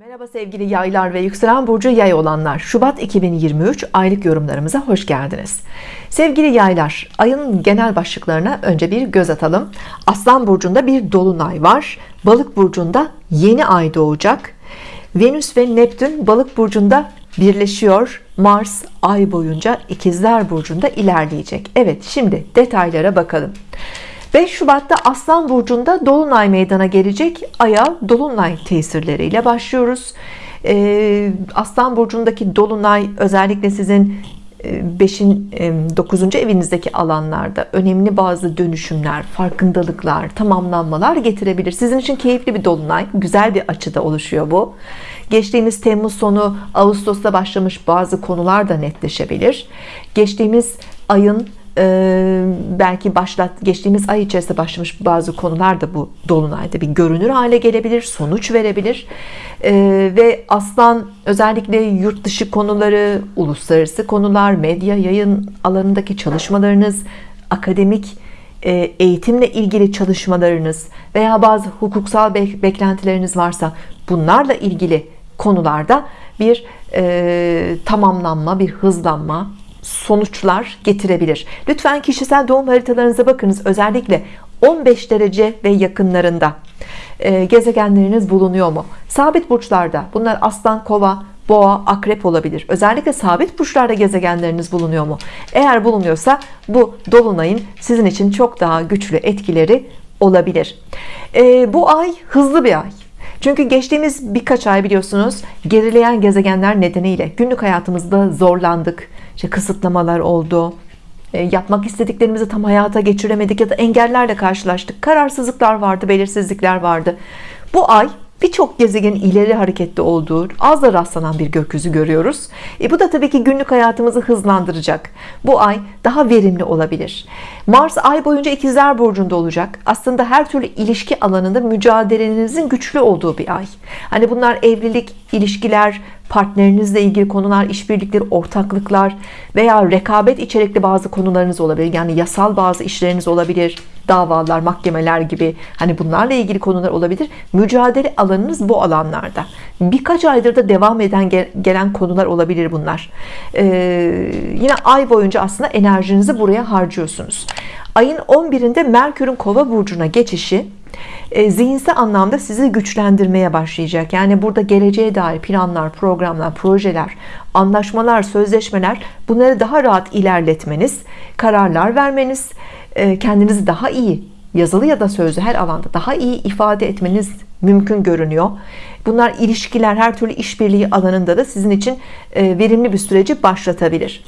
Merhaba sevgili yaylar ve yükselen burcu yay olanlar. Şubat 2023 aylık yorumlarımıza hoş geldiniz. Sevgili yaylar ayın genel başlıklarına önce bir göz atalım. Aslan burcunda bir dolunay var. Balık burcunda yeni ay doğacak. Venüs ve Neptün balık burcunda birleşiyor. Mars ay boyunca ikizler burcunda ilerleyecek. Evet şimdi detaylara bakalım 5 Şubat'ta Aslan Burcu'nda Dolunay meydana gelecek Ay'a Dolunay tesirleriyle başlıyoruz ee, Aslan Burcu'ndaki Dolunay özellikle sizin 5'in 9. evinizdeki alanlarda önemli bazı dönüşümler, farkındalıklar, tamamlanmalar getirebilir. Sizin için keyifli bir dolunay, güzel bir açıda oluşuyor bu. Geçtiğimiz Temmuz sonu Ağustos'ta başlamış bazı konular da netleşebilir. Geçtiğimiz ayın belki başlat geçtiğimiz ay içerisinde başlamış bazı konular da bu dolunayda bir görünür hale gelebilir sonuç verebilir. Ee, ve aslan özellikle yurt dışı konuları uluslararası konular medya yayın alanındaki çalışmalarınız akademik e, eğitimle ilgili çalışmalarınız veya bazı hukuksal beklentileriniz varsa bunlarla ilgili konularda bir e, tamamlanma bir hızlanma sonuçlar getirebilir. Lütfen kişisel doğum haritalarınıza bakınız. Özellikle 15 derece ve yakınlarında. E, gezegenleriniz bulunuyor mu? Sabit burçlarda. Bunlar aslan kova boğa akrep olabilir. Özellikle sabit burçlarda gezegenleriniz bulunuyor mu? Eğer bulunuyorsa bu dolunayın sizin için çok daha güçlü etkileri olabilir. E, bu ay hızlı bir ay çünkü geçtiğimiz birkaç ay biliyorsunuz gerileyen gezegenler nedeniyle günlük hayatımızda zorlandık. İşte kısıtlamalar oldu. E, yapmak istediklerimizi tam hayata geçiremedik ya da engellerle karşılaştık. Kararsızlıklar vardı belirsizlikler vardı. Bu ay birçok gezegenin ileri hareketli olduğu az da rastlanan bir gökyüzü görüyoruz. E bu da tabii ki günlük hayatımızı hızlandıracak. Bu ay daha verimli olabilir. Mars ay boyunca ikizler burcunda olacak. Aslında her türlü ilişki alanında mücadelenizin güçlü olduğu bir ay. Hani bunlar evlilik ilişkiler partnerinizle ilgili konular işbirlikleri ortaklıklar veya rekabet içerikli bazı konularınız olabilir. Yani yasal bazı işleriniz olabilir davalar mahkemeler gibi hani bunlarla ilgili konular olabilir. Mücadele alanınız bu alanlarda. Birkaç aydır da devam eden gelen konular olabilir bunlar. Ee, yine ay boyunca aslında enerjinizi buraya harcıyorsunuz. Ayın 11'inde Merkür'ün kova burcuna geçişi e, zihinsel anlamda sizi güçlendirmeye başlayacak. Yani burada geleceğe dair planlar programlar projeler anlaşmalar sözleşmeler bunları daha rahat ilerletmeniz kararlar vermeniz kendinizi daha iyi yazılı ya da sözlü her alanda daha iyi ifade etmeniz mümkün görünüyor. Bunlar ilişkiler her türlü işbirliği alanında da sizin için e, verimli bir süreci başlatabilir.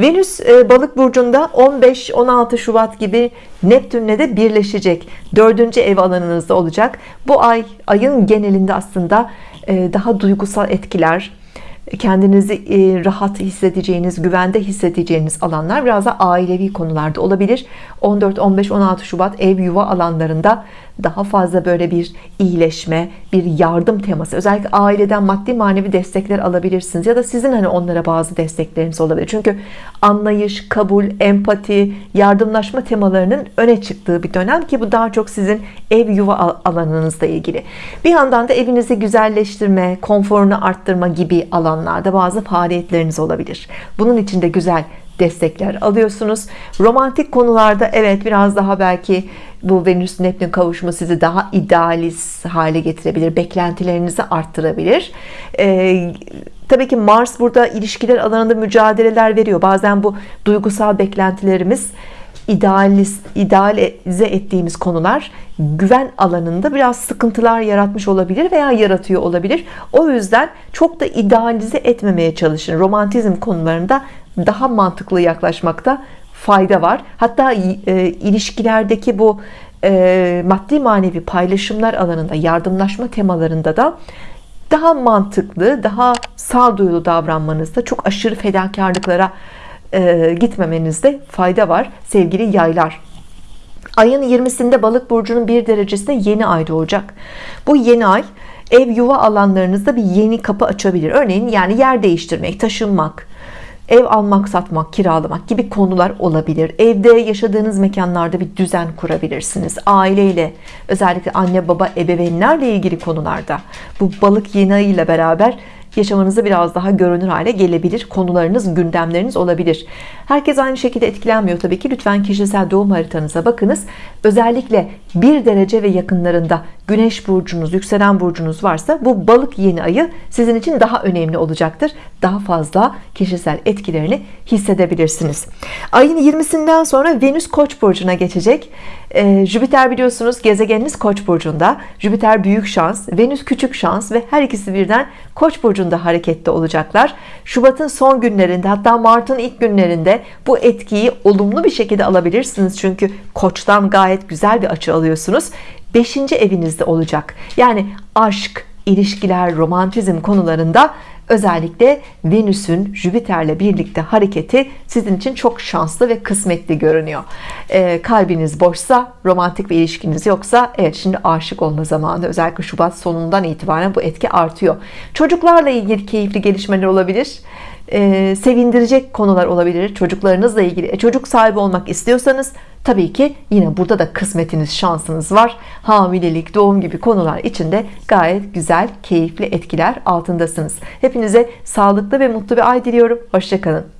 Venüs e, balık burcunda 15-16 Şubat gibi Neptünle de birleşecek. Dördüncü ev alanınızda olacak. Bu ay ayın genelinde aslında e, daha duygusal etkiler kendinizi e, rahat hissedeceğiniz güvende hissedeceğiniz alanlar biraz da ailevi konularda olabilir. 14 15 16 Şubat ev yuva alanlarında daha fazla böyle bir iyileşme bir yardım teması. Özellikle aileden maddi manevi destekler alabilirsiniz ya da sizin hani onlara bazı destekleriniz olabilir. Çünkü anlayış kabul empati yardımlaşma temalarının öne çıktığı bir dönem ki bu daha çok sizin ev yuva alanınızla ilgili. Bir yandan da evinizi güzelleştirme konforunu arttırma gibi alanlarda bazı faaliyetleriniz olabilir. Bunun için de güzel destekler alıyorsunuz. Romantik konularda evet biraz daha belki bu Venüs Neptün kavuşumu sizi daha idealist hale getirebilir beklentilerinizi arttırabilir. Ee, tabii ki Mars burada ilişkiler alanında mücadeleler veriyor. Bazen bu duygusal beklentilerimiz idealist, idealize ettiğimiz konular güven alanında biraz sıkıntılar yaratmış olabilir veya yaratıyor olabilir. O yüzden çok da idealize etmemeye çalışın. Romantizm konularında daha mantıklı yaklaşmakta fayda var. Hatta e, ilişkilerdeki bu e, maddi manevi paylaşımlar alanında yardımlaşma temalarında da daha mantıklı daha sağduyulu davranmanızda çok aşırı fedakarlıklara e, gitmemenizde fayda var sevgili yaylar. Ayın 20'sinde balık burcunun bir derecesinde yeni ay doğacak. Bu yeni ay ev yuva alanlarınızda bir yeni kapı açabilir. Örneğin yani yer değiştirmek taşınmak ev almak satmak kiralamak gibi konular olabilir. Evde yaşadığınız mekanlarda bir düzen kurabilirsiniz. Aileyle özellikle anne baba ebeveynlerle ilgili konularda bu balık ayı ile beraber yaşamınızda biraz daha görünür hale gelebilir. Konularınız gündemleriniz olabilir. Herkes aynı şekilde etkilenmiyor tabii ki. Lütfen kişisel doğum haritanıza bakınız. Özellikle bir derece ve yakınlarında güneş burcunuz yükselen burcunuz varsa bu balık yeni ayı sizin için daha önemli olacaktır. Daha fazla kişisel etkilerini hissedebilirsiniz. Ayın 20'sinden sonra Venüs koç burcuna geçecek. Ee, Jüpiter biliyorsunuz gezegeniniz koç burcunda. Jüpiter büyük şans Venüs küçük şans ve her ikisi birden koç burcunda harekette olacaklar. Şubat'ın son günlerinde hatta Mart'ın ilk günlerinde bu etkiyi olumlu bir şekilde alabilirsiniz. Çünkü koçtan gayet güzel bir açı alıyorsunuz. 5. evinizde olacak. Yani aşk ilişkiler romantizm konularında özellikle Venüs'ün Jüpiter'le birlikte hareketi sizin için çok şanslı ve kısmetli görünüyor. E, kalbiniz boşsa romantik bir ilişkiniz yoksa evet şimdi aşık olma zamanı. Özellikle Şubat sonundan itibaren bu etki artıyor. Çocuklarla ilgili keyifli gelişmeler olabilir e, sevindirecek konular olabilir çocuklarınızla ilgili. E, çocuk sahibi olmak istiyorsanız tabii ki yine burada da kısmetiniz şansınız var. Hamilelik doğum gibi konular içinde gayet güzel keyifli etkiler altındasınız. Hepinize sağlıklı ve mutlu bir ay diliyorum. Hoşçakalın